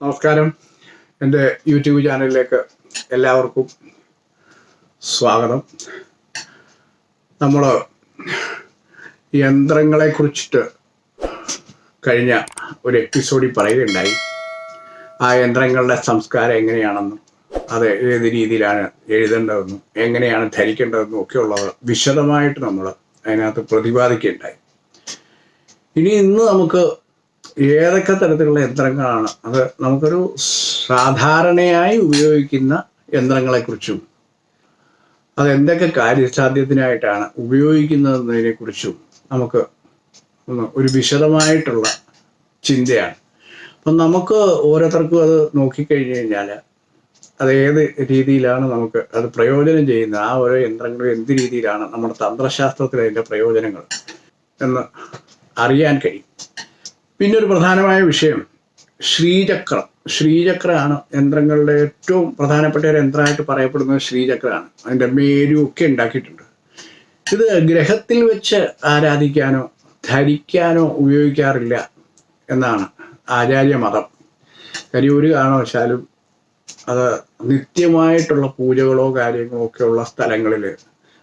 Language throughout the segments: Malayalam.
നമസ്കാരം. എന്റെ യൂട്യൂബ് ചാനലിലേക്ക് എല്ലാവർക്കും സ്വാഗതം. നമ്മൾ യന്ത്രങ്ങളെ കുറിച്ചിട്ട് കഴിഞ്ഞ ഒരു എപ്പിസോഡിൽ പറയുകയുണ്ടായി. ആ യന്ത്രങ്ങളുടെ സംസ്കാരം എങ്ങനെയാണെന്നും അത് ഏത് രീതിയിലാണ് എഴുതേണ്ടതെന്നും എങ്ങനെയാണ് ധരിക്കേണ്ടതെന്നും ഒക്കെയുള്ളത് വിശദമായിട്ട് നമ്മൾ അതിനകത്ത് പ്രതിപാദിക്കുകയുണ്ടായി. ഇനി ഇന്ന് നമുക്ക് ഏതൊക്കെ തരത്തിലുള്ള യന്ത്രങ്ങളാണ്? അത് നമുക്കൊരു സാധാരണയായി ഉപയോഗിക്കുന്ന യന്ത്രങ്ങളെക്കുറിച്ചും അത് എന്തൊക്കെ കാര്യസാധ്യത്തിനായിട്ടാണ് ഉപയോഗിക്കുന്നതിനെ കുറിച്ചും നമുക്ക് ഒരു വിശദമായിട്ടുള്ള ചിന്തയാണ്. അപ്പം നമുക്ക് ഓരോരുത്തർക്കും അത് നോക്കിക്കഴിഞ്ഞ് കഴിഞ്ഞാൽ അത് ഏത് രീതിയിലാണ് നമുക്ക് അത് പ്രയോജനം ചെയ്യുന്നത്? ആ ഓരോ യന്ത്രങ്ങളും എന്ത് രീതിയിലാണ് നമ്മുടെ തന്ത്രശാസ്ത്രത്തിൽ അതിന്റെ പ്രയോജനങ്ങൾ എന്ന് അറിയാൻ കഴിയും. പിന്നെ ഒരു പ്രധാനമായ വിഷയം. ശ്രീചക്രം. ശ്രീചക്രമാണ് യന്ത്രങ്ങളുടെ ഏറ്റവും പ്രധാനപ്പെട്ട ഒരു യന്ത്രമായിട്ട് പറയപ്പെടുന്നത് ശ്രീചക്രമാണ്. അതിന്റെ മേരു ഒക്കെ ഉണ്ടാക്കിയിട്ടുണ്ട്. ഇത് ഗ്രഹത്തിൽ വെച്ച് ആരാധിക്കാനോ ധരിക്കാനോ ഉപയോഗിക്കാറില്ല എന്നാണ് ആചാര്യമതം കാര്യം ഒരു കാരണവശാലും അത് നിത്യമായിട്ടുള്ള പൂജകളോ കാര്യങ്ങളോ ഒക്കെ ഉള്ള സ്ഥലങ്ങളിൽ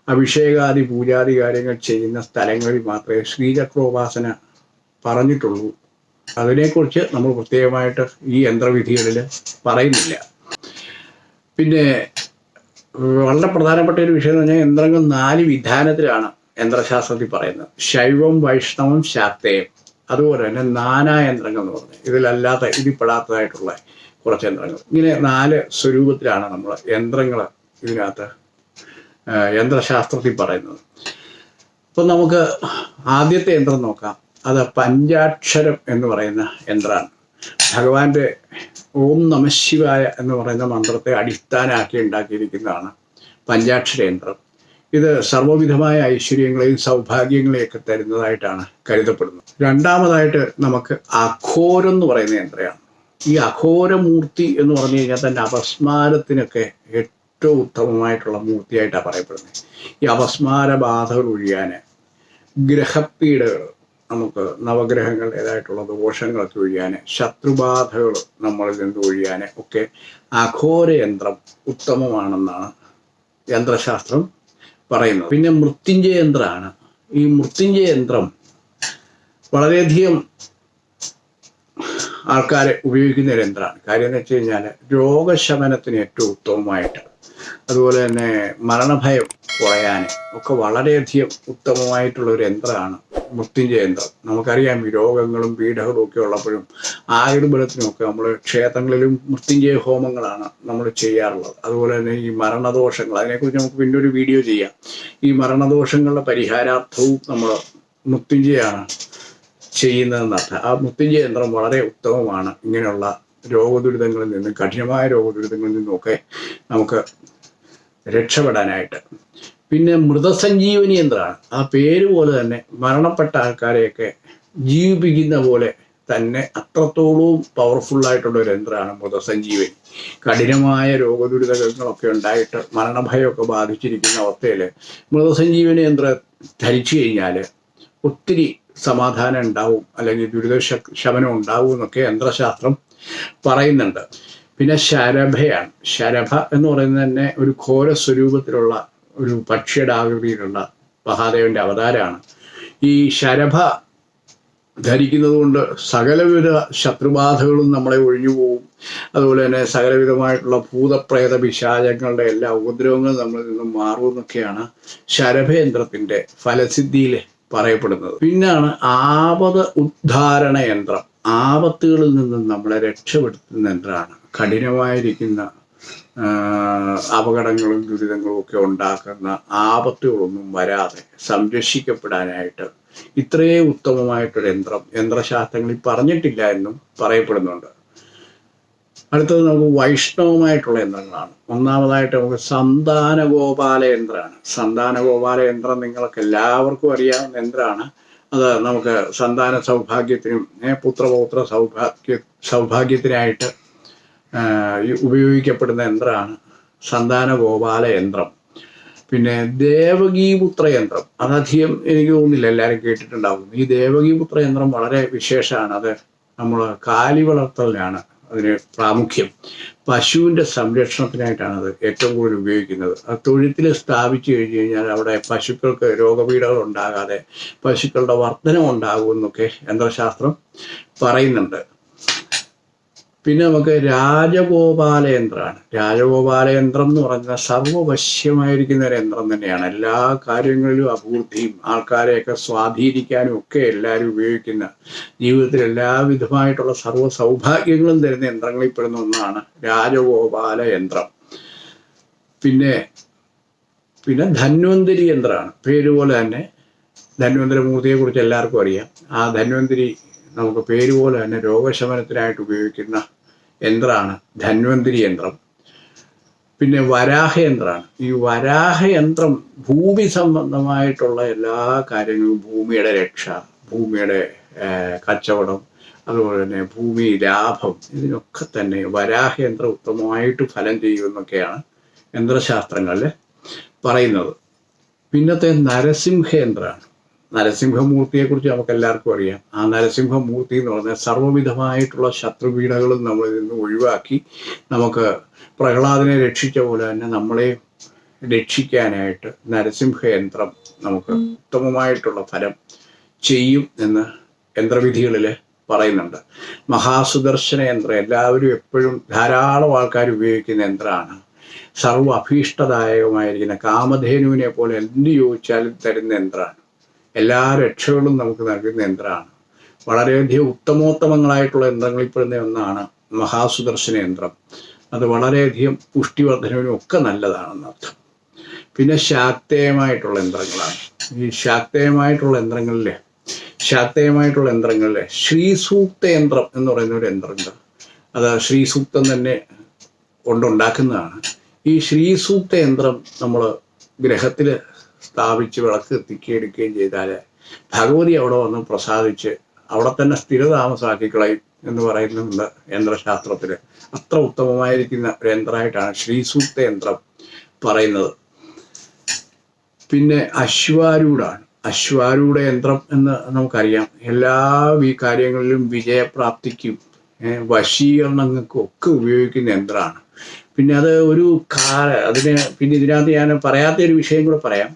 അഭിഷേകാദി പൂജാദി കാര്യങ്ങൾ ചെയ്യുന്ന സ്ഥലങ്ങളിൽ മാത്രമേ ശ്രീചക്രോപാസന പറഞ്ഞിട്ടുള്ളൂ. അതിനെക്കുറിച്ച് നമ്മൾ പ്രത്യേകമായിട്ട് ഈ യന്ത്രവിധികളിൽ പറയുന്നില്ല. പിന്നെ വളരെ പ്രധാനപ്പെട്ട ഒരു വിഷയം എന്ന് പറഞ്ഞാൽ യന്ത്രങ്ങൾ നാല് വിധാനത്തിലാണ് യന്ത്രശാസ്ത്രത്തിൽ പറയുന്നത്. ശൈവം വൈഷ്ണവം ശാക്തേയം. അതുപോലെ തന്നെ നാനാ യന്ത്രങ്ങൾ എന്ന് പറഞ്ഞത് ഇതിലല്ലാത്ത ഇതിൽപ്പെടാത്തതായിട്ടുള്ള കുറച്ച് യന്ത്രങ്ങൾ. ഇങ്ങനെ നാല് സ്വരൂപത്തിലാണ് നമ്മൾ യന്ത്രങ്ങൾ ഇതിനകത്ത് യന്ത്രശാസ്ത്രത്തിൽ പറയുന്നത്. അപ്പം നമുക്ക് ആദ്യത്തെ യന്ത്രം നോക്കാം. അത് പഞ്ചാക്ഷരം എന്ന് പറയുന്ന യന്ത്രമാണ്. ഭഗവാന്റെ ഓം നമശിവായ എന്ന് പറയുന്ന മന്ത്രത്തെ അടിസ്ഥാനമാക്കി ഉണ്ടാക്കിയിരിക്കുന്നതാണ് പഞ്ചാക്ഷര യന്ത്രം ഇത് സർവവിധമായ ഐശ്വര്യങ്ങളെയും സൗഭാഗ്യങ്ങളെയൊക്കെ തരുന്നതായിട്ടാണ് കരുതപ്പെടുന്നത്. രണ്ടാമതായിട്ട് നമുക്ക് അഘോരം എന്ന് പറയുന്ന യന്ത്രമാണ് ഈ അഘോരമൂർത്തി എന്ന് പറഞ്ഞു കഴിഞ്ഞാൽ തന്നെ അപസ്മാരത്തിനൊക്കെ ഏറ്റവും ഉത്തമമായിട്ടുള്ള മൂർത്തിയായിട്ടാണ് പറയപ്പെടുന്നത്. ഈ അപസ്മാര ബാധകൾ ഒഴിയാൻ ഗ്രഹപ്പീഡകൾ നമുക്ക് നവഗ്രഹങ്ങളുടേതായിട്ടുള്ള ദോഷങ്ങളൊക്കെ ഒഴിയാൻ ശത്രുബാധകൾ നമ്മളിൽ നിന്ന് ഒഴിയാൻ ഒക്കെ അഘോര യന്ത്രം ഉത്തമമാണെന്നാണ് യന്ത്രശാസ്ത്രം പറയുന്നത്. പിന്നെ മൃത്യുഞ്ജയ യന്ത്രമാണ്. ഈ മൃത്യുഞ്ജയ യന്ത്രം വളരെയധികം ആൾക്കാരെ ഉപയോഗിക്കുന്ന ഒരു യന്ത്രമാണ്. കാര്യം എന്ന് വെച്ച് കഴിഞ്ഞാൽ രോഗശമനത്തിന് ഏറ്റവും ഉത്തമമായിട്ട് അതുപോലെ തന്നെ മരണഭയം കുറയാൻ ഒക്കെ വളരെയധികം ഉത്തമമായിട്ടുള്ള ഒരു യന്ത്രമാണ് മൃത്യുഞ്ജയ യന്ത്രം. നമുക്കറിയാം ഈ രോഗങ്ങളും പീഡകളും ഒക്കെ ഉള്ളപ്പോഴും ആയുർബലത്തിനുമൊക്കെ നമ്മൾ ക്ഷേത്രങ്ങളിലും മൃത്യുഞ്ജയ ഹോമങ്ങളാണ് നമ്മൾ ചെയ്യാറുള്ളത്. അതുപോലെ തന്നെ ഈ മരണദോഷങ്ങൾ അതിനെക്കുറിച്ച് നമുക്ക് പിന്നെ ഒരു വീഡിയോ ചെയ്യാം. ഈ മരണദോഷങ്ങളുടെ പരിഹാരാർത്ഥവും നമ്മൾ മൃത്യുഞ്ജയാണ് ചെയ്യുന്നതെന്നർത്ഥം. ആ മൃത്യുഞ്ജയ യന്ത്രം വളരെ ഉത്തമമാണ്. ഇങ്ങനെയുള്ള രോഗദുരിതങ്ങളിൽ നിന്ന് കഠിനമായ രോഗദുരിതങ്ങളിൽ നിന്നൊക്കെ നമുക്ക് രക്ഷപ്പെടാനായിട്ട്. പിന്നെ മൃതസഞ്ജീവനി യന്ത്രമാണ്. ആ പേര് പോലെ തന്നെ മരണപ്പെട്ട ആൾക്കാരെയൊക്കെ ജീവിപ്പിക്കുന്ന പോലെ തന്നെ അത്രത്തോളവും പവർഫുള്ളായിട്ടുള്ള ഒരു യന്ത്രമാണ് മൃതസഞ്ജീവനി. കഠിനമായ രോഗദുരിതങ്ങളൊക്കെ ഉണ്ടായിട്ട് മരണഭയമൊക്കെ ബാധിച്ചിരിക്കുന്ന അവസ്ഥയിൽ മൃതസഞ്ജീവനി യന്ത്രം ധരിച്ചു കഴിഞ്ഞാൽ ഒത്തിരി സമാധാനം ഉണ്ടാവും അല്ലെങ്കിൽ ദുരിത ശമനം ഉണ്ടാവും എന്നൊക്കെ യന്ത്രശാസ്ത്രം പറയുന്നുണ്ട്. പിന്നെ ശരഭയാണ്. ശരഭ എന്ന് പറയുന്നത് തന്നെ ഒരു ഘോര സ്വരൂപത്തിലുള്ള ഒരു പക്ഷിയുടെ ആകൃതിയിലുള്ള മഹാദേവന്റെ അവതാരമാണ്. ഈ ശരഭ ധരിക്കുന്നത് കൊണ്ട് സകലവിധ ശത്രുബാധകളും നമ്മളെ ഒഴിഞ്ഞു പോകും അതുപോലെ തന്നെ സകലവിധമായിട്ടുള്ള ഭൂതപ്രേത പിശാചങ്ങളുടെ എല്ലാ ഉപദ്രവങ്ങളും നമ്മളിൽ നിന്നും മാറും എന്നൊക്കെയാണ് ഫലസിദ്ധിയിൽ പറയപ്പെടുന്നത്. പിന്നാണ് ആപത് ഉദ്ധാരണ യന്ത്രം. ആപത്തുകളിൽ നിന്നും നമ്മളെ രക്ഷപ്പെടുത്തുന്ന എന്താണ് കഠിനമായിരിക്കുന്ന അപകടങ്ങളും ദുരിതങ്ങളും ഒക്കെ ഉണ്ടാക്കുന്ന ആപത്തുകളൊന്നും വരാതെ സംരക്ഷിക്കപ്പെടാനായിട്ട് ഇത്രയേ ഉത്തമമായിട്ടൊരു യന്ത്രം യന്ത്രശാസ്ത്രങ്ങളിൽ പറഞ്ഞിട്ടില്ല എന്നും പറയപ്പെടുന്നുണ്ട്. അടുത്തത് നമുക്ക് വൈഷ്ണവമായിട്ടുള്ള യന്ത്രങ്ങളാണ്. ഒന്നാമതായിട്ട് നമുക്ക് സന്താനഗോപാല യന്ത്രമാണ്. സന്താനഗോപാല യന്ത്രം നിങ്ങൾക്ക് എല്ലാവർക്കും അറിയാവുന്ന യന്ത്രമാണ്. അത് നമുക്ക് സന്താന സൗഭാഗ്യത്തിനും പുത്രപൗത്ര സൗഭാഗ്യ സൗഭാഗ്യത്തിനായിട്ട് ഉപയോഗിക്കപ്പെടുന്ന യന്ത്രമാണ് സന്താന ഗോപാല യന്ത്രം. പിന്നെ ദേവകീപുത്ര യന്ത്രം. അതധികം എനിക്ക് തോന്നുന്നില്ല എല്ലാവരും കേട്ടിട്ടുണ്ടാവും. ഈ ദേവകീപുത്ര യന്ത്രം വളരെ വിശേഷമാണ്. അത് നമ്മൾ കാലി വളർത്തലിനാണ് അതിന് പ്രാമുഖ്യം. പശുവിന്റെ സംരക്ഷണത്തിനായിട്ടാണ് അത് ഏറ്റവും കൂടുതൽ ഉപയോഗിക്കുന്നത്. ആ തൊഴുത്തിൽ സ്ഥാപിച്ചു കഴിഞ്ഞ് കഴിഞ്ഞാൽ അവിടെ പശുക്കൾക്ക് രോഗപീഠകൾ ഉണ്ടാകാതെ പശുക്കളുടെ വർധനം ഉണ്ടാകുമെന്നൊക്കെ യന്ത്രശാസ്ത്രം പറയുന്നുണ്ട്. പിന്നെ നമുക്ക് രാജഗോപാലേന്ദ്രാണ്. രാജഗോപാലേന്ദ്രം എന്ന് പറഞ്ഞാൽ സർവവശ്യമായിരിക്കുന്ന ഒരു യന്ത്രം തന്നെയാണ്. എല്ലാ കാര്യങ്ങളിലും അഭിവൃദ്ധിയും ആൾക്കാരെയൊക്കെ സ്വാധീനിക്കാനും ഒക്കെ എല്ലാവരും ഉപയോഗിക്കുന്ന ജീവിതത്തിൽ എല്ലാവിധമായിട്ടുള്ള സർവ സൗഭാഗ്യങ്ങളും തരുന്ന യന്ത്രങ്ങളിൽ പെടുന്ന ഒന്നാണ് രാജഗോപാല യന്ത്രം പിന്നെ പിന്നെ ധന്വന്തരി യന്ത്രമാണ്. പേര് പോലെ തന്നെ ധന്വന്തരി മൂർത്തിയെ കുറിച്ച് എല്ലാവർക്കും അറിയാം. ആ ധന്വന്തരി നമുക്ക് പേര് പോലെ തന്നെ രോഗശമനത്തിനായിട്ട് ഉപയോഗിക്കുന്ന യന്ത്രമാണ്. ധന്വന്തിരി യന്ത്രം. പിന്നെ വരാഹയന്ത്രമാണ് ഈ വരാഹയന്ത്രം ഭൂമി സംബന്ധമായിട്ടുള്ള എല്ലാ കാര്യങ്ങളും ഭൂമിയുടെ രക്ഷ ഭൂമിയുടെ കച്ചവടം അതുപോലെ തന്നെ ഭൂമി ലാഭം ഇതിനൊക്കെ തന്നെ വരാഹയന്ത്രം ഉത്തമമായിട്ട് ഫലം ചെയ്യുമെന്നൊക്കെയാണ് യന്ത്രശാസ്ത്രങ്ങളിൽ പറയുന്നത്. പിന്നത്തെ നരസിംഹയന്ത്രമാണ് നരസിംഹമൂർത്തിയെക്കുറിച്ച് നമുക്ക് എല്ലാവർക്കും അറിയാം. ആ നരസിംഹമൂർത്തി എന്ന് പറഞ്ഞാൽ സർവവിധമായിട്ടുള്ള ശത്രുപീഠകളും നമ്മളിൽ നിന്ന് ഒഴിവാക്കി നമുക്ക് പ്രഹ്ലാദനെ രക്ഷിച്ച പോലെ തന്നെ നമ്മളെ രക്ഷിക്കാനായിട്ട് നരസിംഹയന്ത്രം നമുക്ക് ഉത്തമമായിട്ടുള്ള ഫലം ചെയ്യും എന്ന് യന്ത്രവിധികളിൽ പറയുന്നുണ്ട്. മഹാസുദർശന യന്ത്രം എല്ലാവരും എപ്പോഴും ധാരാളം ആൾക്കാർ ഉപയോഗിക്കുന്ന യന്ത്രമാണ്. സർവ അഭീഷ്ടദായകമായിരിക്കുന്ന കാമധേനുവിനെ പോലെ എന്ത് ചോദിച്ചാലും തരുന്ന യന്ത്രമാണ്. എല്ലാ രക്ഷകളും നമുക്ക് നൽകുന്ന യന്ത്രമാണ്. വളരെയധികം ഉത്തമോത്തമങ്ങളായിട്ടുള്ള യന്ത്രങ്ങളിൽ പെടുന്ന ഒന്നാണ് മഹാസുദർശന യന്ത്രം. അത് വളരെയധികം പുഷ്ടിവർദ്ധനവിനും ഒക്കെ നല്ലതാണെന്ന് അർത്ഥം. പിന്നെ ശാക്തേയമായിട്ടുള്ള യന്ത്രങ്ങളാണ്. ഈ ശാക്തേയമായിട്ടുള്ള യന്ത്രങ്ങളിൽ ശാക്തേയമായിട്ടുള്ള യന്ത്രങ്ങളിൽ ശ്രീസൂക്ത യന്ത്രം എന്ന് പറയുന്ന ഒരു യന്ത്രമുണ്ട്. അത് ശ്രീസൂക്തം തന്നെ കൊണ്ടുണ്ടാക്കുന്നതാണ്. ഈ ശ്രീസൂക്ത യന്ത്രം നമ്മൾ ഗ്രഹത്തിൽ സ്ഥാപിച്ച് വിളക്ക് എത്തിക്കുകയും ചെയ്താൽ ഭഗവതി അവിടെ വന്ന് പ്രസാദിച്ച് അവിടെ തന്നെ സ്ഥിരതാമസാക്കി കളയും എന്ന് പറയുന്നുണ്ട് യന്ത്രശാസ്ത്രത്തിൽ അത്ര ഉത്തമമായിരിക്കുന്ന ഒരു യന്ത്രമായിട്ടാണ് ശ്രീസൂക്ത യന്ത്രം പറയുന്നത്. പിന്നെ അശ്വാരൂഢാണ്. അശ്വാരൂഢ യന്ത്രം എന്ന് നമുക്കറിയാം. എല്ലാ ഈ കാര്യങ്ങളിലും വിജയപ്രാപ്തിക്കും വശീകരണങ്ങൾക്കും ഒക്കെ ഉപയോഗിക്കുന്ന യന്ത്രമാണ്. പിന്നെ അത് ഒരു കാല അതിന് പിന്നെ ഇതിനകത്ത് ഞാൻ പറയാത്ത ഒരു വിഷയം കൂടെ പറയാം.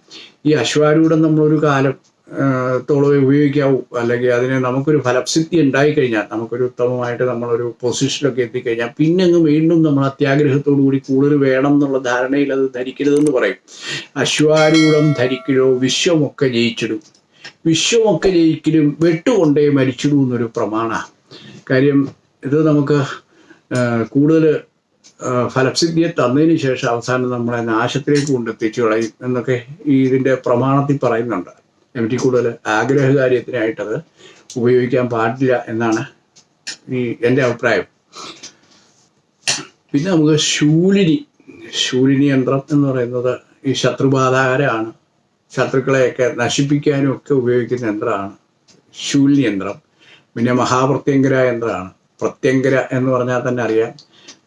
ഈ അശ്വാരൂഢം നമ്മളൊരു കാലം ത്തോളമേ തോളം ഉപയോഗിക്കാവൂ. അല്ലെങ്കിൽ അതിന് നമുക്കൊരു ഫലപ്സിദ്ധി ഉണ്ടായിക്കഴിഞ്ഞാൽ നമുക്കൊരു ഉത്തമമായിട്ട് നമ്മളൊരു പൊസിഷനിലൊക്കെ എത്തിക്കഴിഞ്ഞാൽ പിന്നെ അങ്ങ് വീണ്ടും നമ്മൾ അത്യാഗ്രഹത്തോടു കൂടി കൂടുതൽ വേണം എന്നുള്ള ധാരണയിൽ അത് ധരിക്കരുതെന്ന് പറയും. അശ്വാരൂഢം ധരിക്കലോ വിശ്വമൊക്കെ ജയിച്ചിടും. വിശ്വമൊക്കെ ജയിക്കലും വെട്ടുകൊണ്ടേ മരിച്ചിടും എന്നൊരു പ്രമാണ. കാര്യം ഇത് നമുക്ക് കൂടുതൽ ഫലപ്സിദ്ധിയെ തന്നതിന് ശേഷം അവസാനം നമ്മളെ നാശത്തിലേക്ക് കൊണ്ടെത്തിച്ചു കളയും എന്നൊക്കെ ഈ ഇതിന്റെ പ്രമാണത്തിൽ പറയുന്നുണ്ട്. എനിക്ക് കൂടുതൽ ആഗ്രഹകാര്യത്തിനായിട്ടത് ഉപയോഗിക്കാൻ പാടില്ല എന്നാണ് ഈ എന്റെ അഭിപ്രായം. പിന്നെ നമുക്ക് ശൂലിനി ശൂലിനി യന്ത്രം എന്ന് പറയുന്നത് ഈ ശത്രുബാധാകരമാണ് ശത്രുക്കളെയൊക്കെ നശിപ്പിക്കാനും ഒക്കെ ഉപയോഗിക്കുന്ന യന്ത്രമാണ് ശൂലിനി യന്ത്രം. പിന്നെ മഹാപ്രത്യങ്കര യന്ത്രമാണ്. പ്രത്യങ്കര എന്ന് പറഞ്ഞാൽ തന്നെ അറിയാം.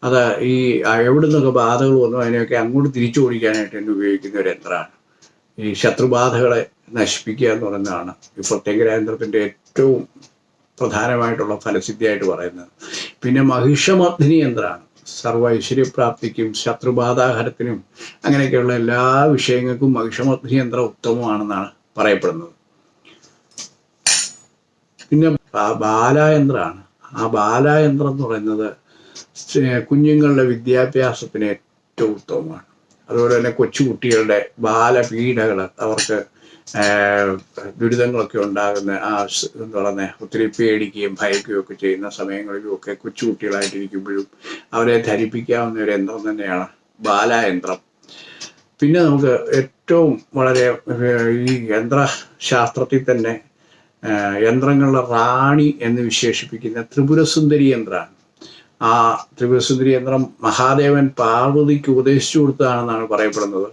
അത് ഈ എവിടെ നിന്നൊക്കെ ബാധകൾ വന്നു അതിനെയൊക്കെ അങ്ങോട്ട് തിരിച്ചു ഓടിക്കാനായിട്ട് തന്നെ ഉപയോഗിക്കുന്ന ഒരു യന്ത്രമാണ്. ഈ ശത്രുബാധകളെ നശിപ്പിക്കുക എന്ന് പറയുന്നതാണ് ഈ പ്രത്യേക യന്ത്രത്തിന്റെ ഏറ്റവും പ്രധാനമായിട്ടുള്ള ഫലസിദ്ധിയായിട്ട് പറയുന്നത്. പിന്നെ മഹിഷമർദ്ദിനി യന്ത്രമാണ്. സർവ ഐശ്വര്യപ്രാപ്തിക്കും ശത്രുബാധാഹരത്തിനും അങ്ങനെയൊക്കെയുള്ള എല്ലാ വിഷയങ്ങൾക്കും മഹിഷമർദ്ദിനി യന്ത്രം ഉത്തമമാണെന്നാണ് പറയപ്പെടുന്നത്. പിന്നെ ബാലായന്ത്രമാണ്. ആ ബാലായന്ത്രം എന്ന് പറയുന്നത് കുഞ്ഞുങ്ങളുടെ വിദ്യാഭ്യാസത്തിന് ഏറ്റവും ഉത്തമമാണ്. അതുപോലെ തന്നെ കൊച്ചുകുട്ടികളുടെ ബാലപീഡകൾ അവർക്ക് ദുരിതങ്ങളൊക്കെ ഉണ്ടാകുന്ന ആ തുടർന്ന് ഒത്തിരി പേടിക്കുകയും ഭയക്കുകയും ഒക്കെ ചെയ്യുന്ന സമയങ്ങളിലും ഒക്കെ കൊച്ചുകുട്ടികളായിട്ടിരിക്കുമ്പോഴും അവരെ ധരിപ്പിക്കാവുന്ന ഒരു യന്ത്രം തന്നെയാണ് ബാലായന്ത്രം. പിന്നെ നമുക്ക് ഏറ്റവും വളരെ ഈ യന്ത്രശാസ്ത്രത്തിൽ തന്നെ യന്ത്രങ്ങളുടെ റാണി എന്ന് വിശേഷിപ്പിക്കുന്ന ത്രിപുരസുന്ദരി യന്ത്രമാണ്. ആ ത്രിപുരസുന്ദരി യന്ത്രം മഹാദേവൻ പാർവതിക്ക് ഉപദേശിച്ചു കൊടുത്തതാണെന്നാണ് പറയപ്പെടുന്നത്.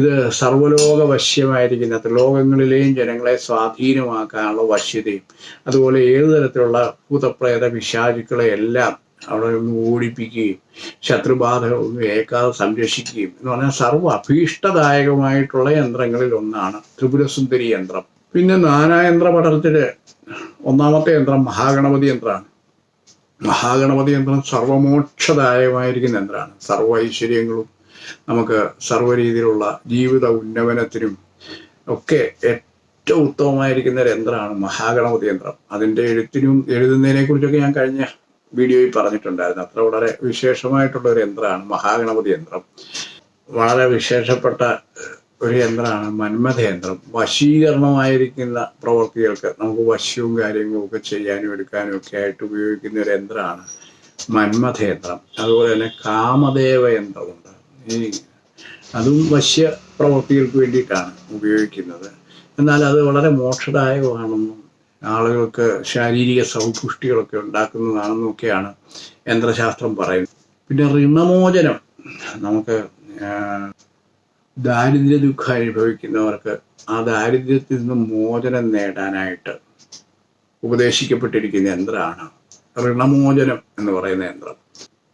ഇത് സർവലോക വശ്യമായിരിക്കുന്ന ത്രിലോകങ്ങളിലെയും ജനങ്ങളെ സ്വാധീനമാക്കാനുള്ള വശ്യതയും അതുപോലെ ഏതു തരത്തിലുള്ള ഭൂതപ്രേത പിശാചുക്കളെ എല്ലാം അവിടെ നിന്ന് ഓടിപ്പിക്കുകയും ശത്രുബാധകളൊന്നും ഏക്കാതെ സംരക്ഷിക്കുകയും എന്ന് പറഞ്ഞാൽ സർവ അഭീഷ്ടദായകമായിട്ടുള്ള യന്ത്രങ്ങളിൽ ഒന്നാണ് ത്രിപുരസുന്ദരി യന്ത്രം. പിന്നെ നാനായന്ത്ര പഠനത്തിൽ ഒന്നാമത്തെ യന്ത്രം മഹാഗണപതി യന്ത്രമാണ്. മഹാഗണപതി യന്ത്രം സർവമോക്ഷദായകമായിരിക്കുന്ന യന്ത്രമാണ്. സർവ ഐശ്വര്യങ്ങളും നമുക്ക് സർവ രീതിയിലുള്ള ജീവിത ഉന്നമനത്തിനും ഒക്കെ ഏറ്റവും ഉത്തമമായിരിക്കുന്ന ഒരു യന്ത്രമാണ് മഹാഗണപതി യന്ത്രം അതിന്റെ എഴുത്തിനും എഴുതുന്നതിനെ കുറിച്ചൊക്കെ ഞാൻ കഴിഞ്ഞ വീഡിയോയിൽ പറഞ്ഞിട്ടുണ്ടായിരുന്നു. അത്ര വളരെ വിശേഷമായിട്ടുള്ള ഒരു യന്ത്രമാണ് മഹാഗണപതി യന്ത്രം വളരെ വിശേഷപ്പെട്ട ഒരു യന്ത്രമാണ് മന്മഥയന്ത്രം വശീകരണമായിരിക്കുന്ന പ്രവൃത്തികൾക്ക് നമുക്ക് വശ്യവും കാര്യങ്ങളും ഒക്കെ ചെയ്യാനും എടുക്കാനും ഒക്കെ ആയിട്ട് ഉപയോഗിക്കുന്ന ഒരു യന്ത്രമാണ് മന്മഥയന്ത്രം അതുപോലെ തന്നെ കാമദേവ യന്ത്രമുണ്ട്. ഈ അതും വശ്യ പ്രവൃത്തികൾക്ക് വേണ്ടിയിട്ടാണ് ഉപയോഗിക്കുന്നത്. എന്നാൽ അത് വളരെ മോക്ഷദായകമാണെന്നും ആളുകൾക്ക് ശാരീരിക സൗപുഷ്ടികളൊക്കെ ഉണ്ടാക്കുന്നതാണെന്നും ഒക്കെയാണ് യന്ത്രശാസ്ത്രം പറയുന്നത്. പിന്നെ ഋണമോചനം നമുക്ക് ദാരിദ്ര്യ ദുഃഖം അനുഭവിക്കുന്നവർക്ക് ആ ദാരിദ്ര്യത്തിൽ നിന്ന് മോചനം നേടാനായിട്ട് ഉപദേശിക്കപ്പെട്ടിരിക്കുന്ന യന്ത്രമാണ് ഋണമോചനം എന്ന് പറയുന്ന യന്ത്രം.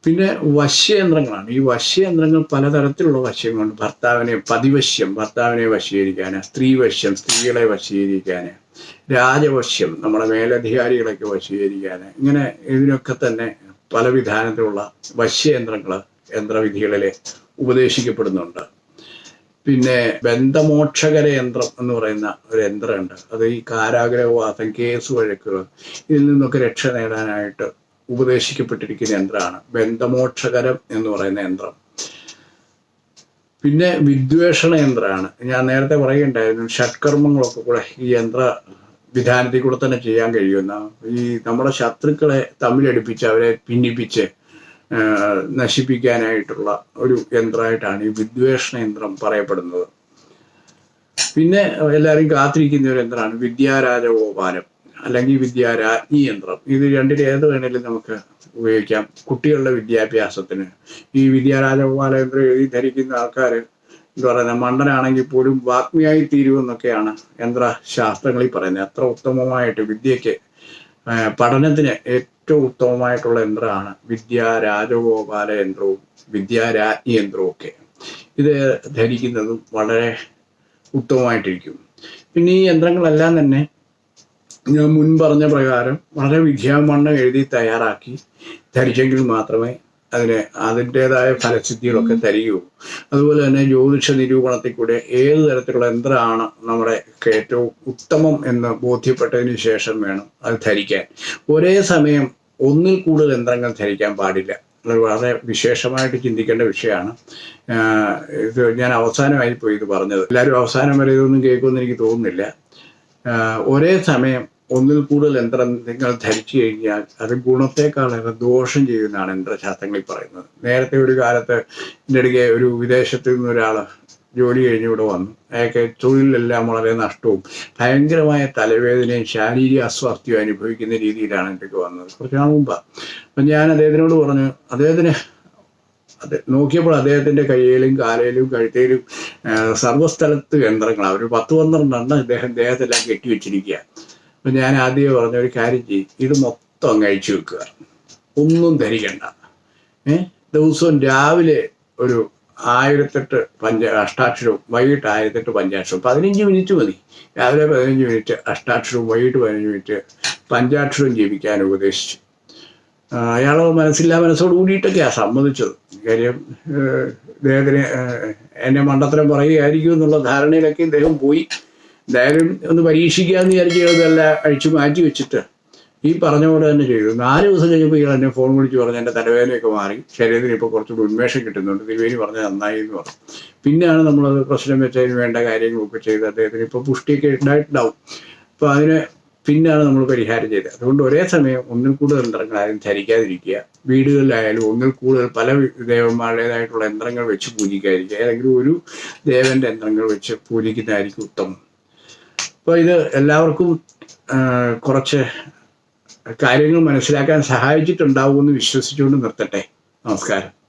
പിന്നെ വശ്യയന്ത്രങ്ങളാണ്. ഈ വശ്യയന്ത്രങ്ങൾ പലതരത്തിലുള്ള വശ്യങ്ങളുണ്ട്. ഭർത്താവിനെ പതിവശ്യം ഭർത്താവിനെ വശീകരിക്കാൻ സ്ത്രീവശ്യം സ്ത്രീകളെ വശീകരിക്കാൻ രാജവശ്യം നമ്മുടെ മേലധികാരികളൊക്കെ വശീകരിക്കാൻ ഇങ്ങനെ ഇതിനൊക്കെ തന്നെ പല വിധാനത്തിലുള്ള വശ്യയന്ത്രങ്ങൾ യന്ത്രവിധികളിൽ ഉപദേശിക്കപ്പെടുന്നുണ്ട്. പിന്നെ ബന്ധമോക്ഷകര യന്ത്രം എന്ന് പറയുന്ന ഒരു യന്ത്രമുണ്ട്. അത് ഈ കാരാഗ്രഹവാസം കേസ് വഴക്കുകൾ ഇതിൽ നിന്നൊക്കെ രക്ഷ നേടാനായിട്ട് ഉപദേശിക്കപ്പെട്ടിരിക്കുന്ന യന്ത്രമാണ്. ബന്ധമോക്ഷകരം എന്ന് പറയുന്ന യന്ത്രം. പിന്നെ വിദ്വേഷണ യന്ത്രമാണ്. ഞാൻ നേരത്തെ പറയുകയുണ്ടായിരുന്നു ഷഡ്കർമ്മങ്ങളൊക്കെ കൂടെ ഈ യന്ത്ര വിധാനത്തിൽ കൂടെ തന്നെ ചെയ്യാൻ കഴിയുന്ന ഈ നമ്മുടെ ശത്രുക്കളെ തമ്മിലടുപ്പിച്ച് അവരെ ഭിന്നിപ്പിച്ച് നശിപ്പിക്കാനായിട്ടുള്ള ഒരു യന്ത്രമായിട്ടാണ് ഈ വിദ്വേഷണ യന്ത്രം പറയപ്പെടുന്നത്. പിന്നെ എല്ലാവരും കാത്തിരിക്കുന്ന ഒരു യന്ത്രമാണ് വിദ്യാരാജഗോപാലം അല്ലെങ്കിൽ വിദ്യാരാജ്ഞി യന്ത്രം. ഇത് രണ്ടിൽ ഏത് വേണേലും നമുക്ക് ഉപയോഗിക്കാം. കുട്ടികളുടെ വിദ്യാഭ്യാസത്തിന്. ഈ വിദ്യാരാജഗോപാല യന്ത്രം എഴുതി ധരിക്കുന്ന ആൾക്കാർ എന്താ പറയുക മണ്ടനാണെങ്കിൽ പോലും വാഗ്മിയായി തീരുമെന്നൊക്കെയാണ് യന്ത്രശാസ്ത്രങ്ങളിൽ പറയുന്നത്. അത്ര ഉത്തമമായിട്ട് വിദ്യയ്ക്ക് പഠനത്തിന് ഏറ്റവും ഉത്തമമായിട്ടുള്ള യന്ത്രമാണ് വിദ്യാരാജഗോപാല യന്ത്രവും വിദ്യാരാജ്ഞി യന്ത്രവും ഒക്കെ. ഇത് ധരിക്കുന്നതും വളരെ ഉത്തമമായിട്ടിരിക്കും. പിന്നെ ഈ യന്ത്രങ്ങളെല്ലാം തന്നെ ഞാൻ മുൻ പറഞ്ഞ പ്രകാരം വളരെ വിദ്യാമണ്ണം എഴുതി തയ്യാറാക്കി ധരിച്ചെങ്കിൽ മാത്രമേ അതിന് അതിന്റെതായ ഫലസിദ്ധികളൊക്കെ തരികയുള്ളൂ. അതുപോലെ തന്നെ ജ്യോതിഷ നിരൂപണത്തിൽ കൂടെ ഏത് തരത്തിലുള്ള യന്ത്രമാണ് നമ്മുടെ ഏറ്റവും ഉത്തമം എന്ന് ബോധ്യപ്പെട്ടതിന് ശേഷം വേണം അത് ധരിക്കാൻ. ഒരേ സമയം ഒന്നിൽ കൂടുതൽ യന്ത്രങ്ങൾ ധരിക്കാൻ പാടില്ല. അത് വളരെ വിശേഷമായിട്ട് ചിന്തിക്കേണ്ട വിഷയമാണ്. ഇത് ഞാൻ അവസാനമായി പോയി ഇത് പറഞ്ഞത്. എല്ലാവരും അവസാനം വരെ ഇതൊന്നും കേൾക്കുമെന്ന് എനിക്ക് തോന്നുന്നില്ല. ഒരേ സമയം ഒന്നിൽ കൂടുതൽ യന്ത്രം നിങ്ങൾ ധരിച്ചു കഴിഞ്ഞാൽ അത് ഗുണത്തെക്കാളേറെ ദോഷം ചെയ്യുന്നതാണ് യന്ത്രശാസ്ത്രങ്ങളിൽ പറയുന്നത്. നേരത്തെ ഒരു കാലത്ത് എന്റെ അടുക്കെ ഒരു വിദേശത്ത് നിന്ന് ഒരാൾ ജോലി കഴിഞ്ഞ് ഇവിടെ വന്നു. അയാൾക്ക് തൊഴിലെല്ലാം വളരെ നഷ്ടവും ഭയങ്കരമായ തലവേദനയും ശാരീരിക അസ്വാസ്ഥ്യവും അനുഭവിക്കുന്ന രീതിയിലാണ് എനിക്ക് വന്നത്. കുറച്ച് നാൾ മുമ്പ്. അപ്പം ഞാൻ അദ്ദേഹത്തിനോട് പറഞ്ഞു അദ്ദേഹത്തിന് അത് നോക്കിയപ്പോൾ അദ്ദേഹത്തിന്റെ കയ്യിലും കാലയിലും കഴുത്തേലും ആ, സർവസ്ഥലത്ത് യന്ത്രങ്ങളാണ് ഒരു പത്ത് പന്ത്രണ്ടെണ്ണം ഇദ്ദേഹം ദേഹത്തെല്ലാം കെട്ടിവെച്ചിരിക്കുക അപ്പൊ ഞാൻ ആദ്യമേ പറഞ്ഞ ഒരു കാര്യം ചെയ്യും. ഇത് മൊത്തം അങ്ങ് അഴിച്ചു വെക്കുക. ഒന്നും ധരിക്കണ്ട. ഏഹ് ദിവസവും രാവിലെ ഒരു ആയിരത്തെട്ട് പഞ്ച അഷ്ടാക്ഷരവും വൈകിട്ട് ആയിരത്തെട്ട് പഞ്ചാക്ഷരവും. പതിനഞ്ച് മിനിറ്റ് മതി. രാവിലെ പതിനഞ്ച് മിനിറ്റ് അഷ്ടാക്ഷരവും വൈകിട്ട് പതിനഞ്ച് മിനിറ്റ് പഞ്ചാക്ഷരവും ജീവിക്കാൻ ഉപദേശിച്ചു. അയാളോ മനസ്സില്ലാ മനസ്സോട് കൂടിയിട്ടൊക്കെയാണ് സമ്മതിച്ചത്. കാര്യം ഇദ്ദേഹത്തിന് എന്നെ മണ്ടത്തരം പറയുകയായിരിക്കും എന്നുള്ള ധാരണയിലൊക്കെ ഇദ്ദേഹം പോയി. എന്തായാലും ഒന്ന് പരീക്ഷിക്കാമെന്ന് ഇതെല്ലാം അഴിച്ചു മാറ്റി വെച്ചിട്ട് ഈ പറഞ്ഞ പോലെ തന്നെ ചെയ്തു. നാല് ദിവസം കഴിഞ്ഞപ്പോൾ ഇയാൾ എന്നെ ഫോൺ വിളിച്ച് പറഞ്ഞ് എന്റെ തലവേദനയൊക്കെ മാറി. ശരീരത്തിന് ഇപ്പോൾ കുറച്ചുകൂടി ഉന്മേഷം കിട്ടുന്നുണ്ട്. തിരുവേനി പറഞ്ഞത് നന്നായി എന്ന് പറഞ്ഞു. പിന്നെയാണ് നമ്മളത് പ്രശ്നം വെച്ചതിന് വേണ്ട കാര്യങ്ങളൊക്കെ ചെയ്ത് അദ്ദേഹത്തിന് ഇപ്പോൾ പുഷ്ടിയൊക്കെ ഉണ്ടായിട്ടുണ്ടാവും. അപ്പോൾ അതിന് പിന്നെയാണ് നമ്മൾ പരിഹാരം ചെയ്തത്. അതുകൊണ്ട് ഒരേ സമയം ഒന്നിൽ കൂടുതൽ യന്ത്രങ്ങൾ ആരും ധരിക്കാതിരിക്കുക. വീടുകളിലായാലും ഒന്നിൽ കൂടുതൽ പല ദേവന്മാരുടേതായിട്ടുള്ള യന്ത്രങ്ങൾ വെച്ച് പൂജിക്കാതിരിക്കുക. ഏതെങ്കിലും ഒരു ദേവന്റെ യന്ത്രങ്ങൾ വെച്ച് പൂജിക്കുന്നതായിരിക്കും ഉത്തമം. അപ്പോൾ ഇത് എല്ലാവർക്കും കുറച്ച് കാര്യങ്ങൾ മനസ്സിലാക്കാൻ സഹായിച്ചിട്ടുണ്ടാവുമെന്ന് വിശ്വസിച്ചുകൊണ്ട് നിർത്തട്ടെ. നമസ്കാരം.